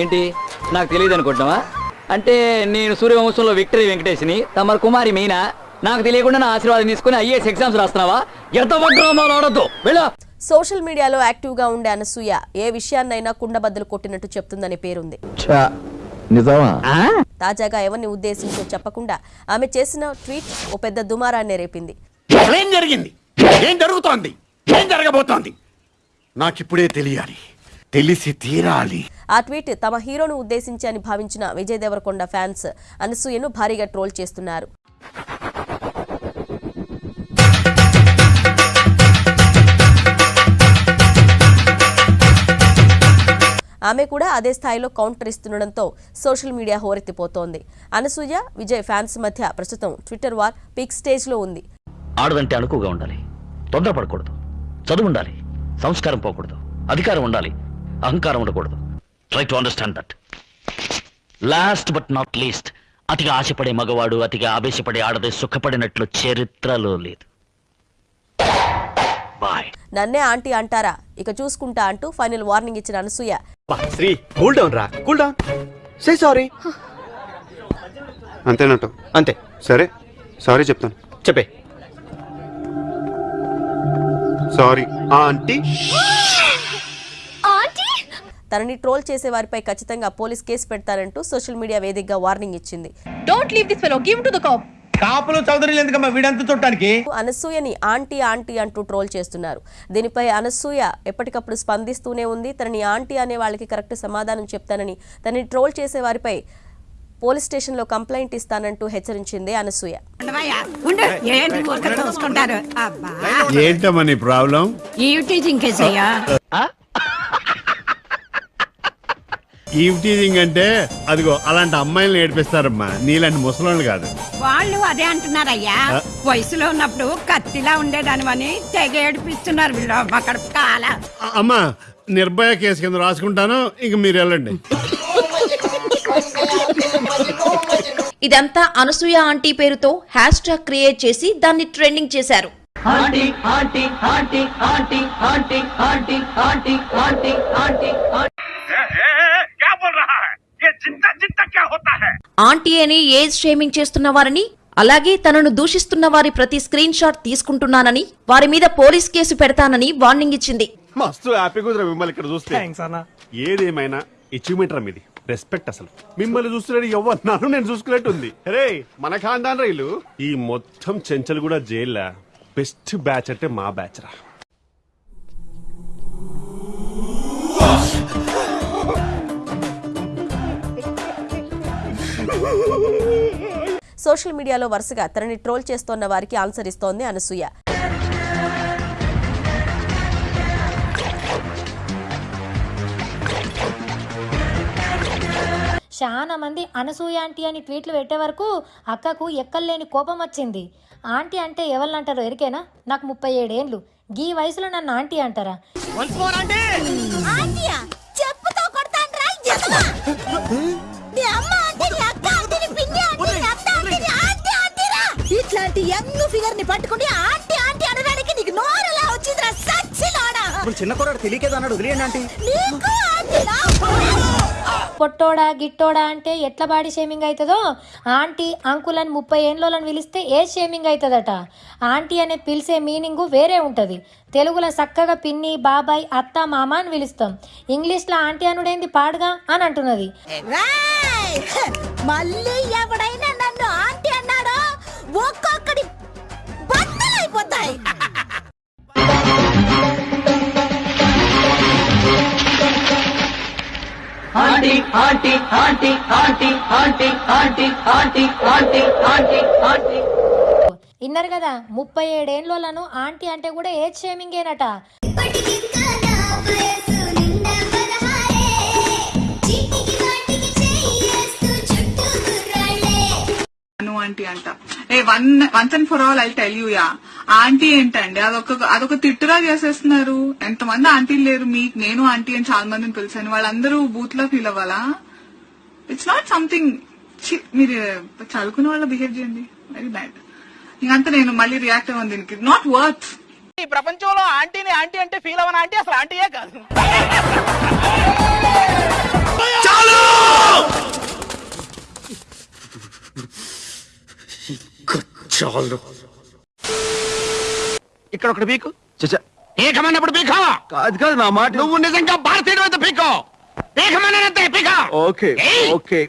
ఏంటి? నాకు తెలియదు అనుకుంటున్నావా అంటే నేను సూర్యవంశంలో విక్టరీ వెంకటేష్ని తమ కుమారి మీనా? నాకు తెలియకుండా నా ఆశీర్వాదం తీసుకుని ఐఏఎస్ ఎగ్జామ్స్ రాస్తున్నావా? ఎంత పడ్డామో ఆడద్దు. వెళ్ళా. సోషల్ మీడియాలో యాక్టివ్గా ఉండే అనసూయ ఏ విషయాన్నైనా కుండబద్దలు కొట్టినట్టు చెప్తుందని పేరుంది. నిజమా? తాజాగా ఎవరిని ఉద్దేశించో చెప్పకుండా ఆమె చేసిన ట్వీట్ ఓ పెద్ద దుమారాన్ని రేపింది. ఏం జరిగింది? ఏం జరుగుతోంది? ఏం జరగబోతోంది? నాకిప్పుడే తెలియాలి. తెలిసి తీరాలి. ఆ ట్వీట్ తమ హీరోను ఉద్దేశించి అని భావించిన విజయ్ దేవరకొండ ఫ్యాన్స్ అనసూయను భారీగా ట్రోల్ చేస్తున్నారు. ఆమె కూడా అదే స్థాయిలో కౌంటర్ ఇస్తుండడంతో సోషల్ మీడియా హోరెత్తిపోతోంది. అనసూయ విజయ్ ఫ్యాన్స్ మధ్య ప్రస్తుతం ట్విట్టర్ వార్ పిక్ స్టేజ్లో ఉంది. ఆడదంటే అణుకుగా ఉండాలి. తొందరపడకూడదు. చదువు ఉండాలి. సంస్కారం పోకూడదు. అధికారం ఉండాలి. అహంకారం ఉండకూడదు. Try to understand that last but not least అతిగా ఆశపడే మగవాడు అతిగా ఆవేశపడే ఆడదే సుఖపడినట్లు చరిత్రలో లేదు. బాయ్ నన్నే ఆంటీ అంటారా? ఇక చూసుకుంటా అంటూ ఫైనల్ వార్నింగ్ ఇచ్చిన అనసూయ. శ్రీ కూల్ డౌన్ రా. Cool down. సే సారీ అంతేనట్టు. అంతే. సరే సారీ చెప్తాను. చెప్పే. సారీ. ఆంటీ? తనని ట్రోల్ చేసే వారిపై ఖచ్చితంగా పోలీస్ కేసు పెడతారంటూ సోషల్ మీడియా వేదికగా వార్నింగ్ ఇచ్చింది. Don't leave this fellow. Give him to the cop. కాపులు చౌదరులు ఎందుకమ్మా? వీడంతా చుట్టానికి? అనసూయని ఆంటీ ఆంటీ అంటూ ట్రోల్ చేస్తున్నారు. దీనిపై అనసూయ ఎప్పటికప్పుడు స్పందిస్తూనే ఉంది. తనని ఆంటీ అనే వాళ్ళకి కరెక్ట్ సమాధానం చెప్తానని తనని ట్రోల్ చేసే వారిపై పోలీస్ స్టేషన్లో కంప్లైంట్ ఇస్తానంటూ హెచ్చరించింది అనసూయ. ఏంటమ్మా నీ ప్రాబ్లం? కేసయ్యా? అంటే అదిగో అలాంటి అమ్మాయిలను ఏడిపిస్తారమ్మా. నీలాంటి ముసలోళ్ళు కాదు. వాళ్ళు అదే అంటున్నారయ్యా. వయసులో ఉన్నప్పుడు కత్తిలా ఉండేదానివని తెగ ఏడిపిస్తున్నారు వీళ్ళు అక్కడ కాల. అమ్మా నిర్భయ కేసు కింద రాసుకుంటాను ఇంక మీరు వెళ్ళండి. ఇదంతా అనసూయ ఆంటీ పేరుతో హ్యాష్ ట్యాగ్ క్రియేట్ చేసి దాన్ని ట్రెండింగ్ చేశారు. ఆంటీ అని ఏజ్ షేమింగ్ చేస్తున్న వారిని అలాగే తనను దూషిస్తున్న వారి ప్రతి స్క్రీన్ షాట్ తీసుకుంటున్నానని వారి మీద పోలీస్ కేసు పెడతానని వార్నింగ్ ఇచ్చింది. మస్తు హ్యాపీ కుదిరా మిమ్మల్ని ఇక్కడ చూస్తే. ఏదేమైనా అచీవ్మెంట్ రా మీది. రెస్పెక్ట్ అసలు. మిమ్మల్ని చూస్తున్నట్టు ఎవరు? నన్ను నేను చూసుకున్నట్టు ఉంది రే మన ఖాందాన్ రైలు ఈ మొత్తం చెంచల్ కూడా జైల్లా. బెస్ట్ బ్యాచ్ అంటే మా బ్యాచ్ రా. సోషల్ మీడియాలో వరుసగా తనని ట్రోల్ చేస్తోన్న వారికి ఆన్సర్ ఇస్తోంది అనసూయ. చాలా మంది అనసూయ ఆంటీ అని ట్వీట్లు పెట్టే వరకు అక్కకు ఎక్కలేని కోపం వచ్చింది. ఆంటీ అంటే ఎవరిని అంటారో ఎరికేనా? నాకు ముప్పై ఏడేండ్లు. గీ వయసులో నన్ను ఆంటీ అంటారా? చెప్పుతో ఇట్లాంటి యంగ్ ఫిగర్ని పట్టుకుని ఆంటీ ఆంటీ అనడానికి నీకు నోరెలా వచ్చిందిరా సచ్చిలోడా చిన్న కుర్రాడు తెలియకేదో అన్నాడు వదిలేయండి ఆంటీ. నీకు పొట్టోడా గిట్టోడా అంటే ఎట్ల బాడీ షేమింగ్ అవుతుందో ఆంటీ అంకుల్ అని ముప్పై ఏండ్లోని పిలిస్తే ఏ షేమింగ్ అవుతుందట ఆంటీ అనే పిలిచే మీనింగు వేరే ఉంటుంది. తెలుగులో చక్కగా పిన్ని బాబాయ్ అత్త మామ అని పిలుస్తాం. ఇంగ్లీష్లో ఆంటీ అనుడేంది పాడుగా అని అంటున్నది! మళ్ళీ ఎవడైనా నన్ను ఆంటీ అన్నాడో? ఇన్నారు కదా ముప్పై ఏడేండ్లను ఆంటీ అంటే కూడా ఏజ్ షేమింగేనట. ఆంటీ అంట. ఏ one once and for all I tell you ya aunty ఏంటండి? అదొక అదొక తిట్టుగా చేసేస్తున్నారు. ఎంతమంది ఆంటీలు లేరు మీకు? నేను ఆంటీ అని చాలా మందిని పిలిచాను. వాళ్ళందరూ బూత్లో ఫీల్ అవ్వాలా? ఇట్స్ నాట్ సంథింగ్ మీరు చదువుకున్న వాళ్ళ బిహేవ్ చేయండి. వెరీ బ్యాడ్ ఇంకంతా నేను మళ్ళీ రియాక్ట్ అవ్వను దీనికి. నాట్ వర్త్ ఈ ప్రపంచంలో ఆంటీని ఆంటీ అంటే ఫీల్ అవ్వను ఆంటీ అసలు ఆంటీయే కాదు. ఇక్కడ ఒకటి పీకు. పీకమన్నప్పుడు పీకో. కాదు కాదు నా మాట నువ్వు నిజంగా భారతీయుడు అయితే పీకో. పీకమన్నంతే పీకో. ఓకే! ఓకే!